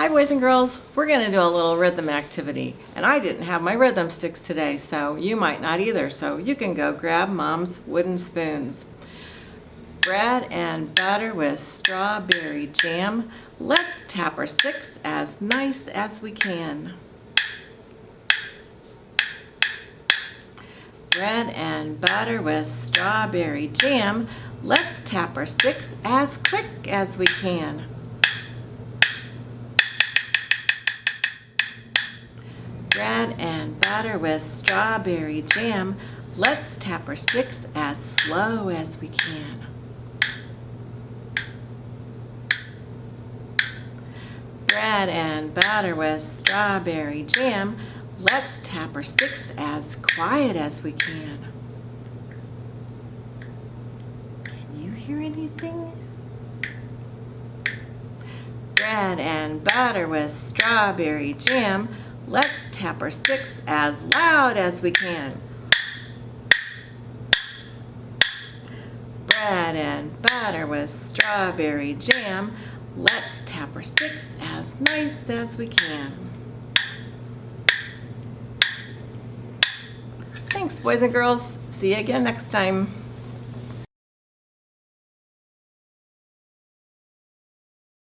Hi boys and girls, we're to do a little rhythm activity and I didn't have my rhythm sticks today so you might not either so you can go grab mom's wooden spoons. Bread and butter with strawberry jam. Let's tap our sticks as nice as we can. Bread and butter with strawberry jam. Let's tap our sticks as quick as we can. Bread and butter with strawberry jam. Let's tap our sticks as slow as we can. Bread and butter with strawberry jam. Let's tap our sticks as quiet as we can. Can you hear anything? Bread and butter with strawberry jam. Let's tap our sticks as loud as we can. Bread and butter with strawberry jam. Let's tap our sticks as nice as we can. Thanks boys and girls. See you again next time.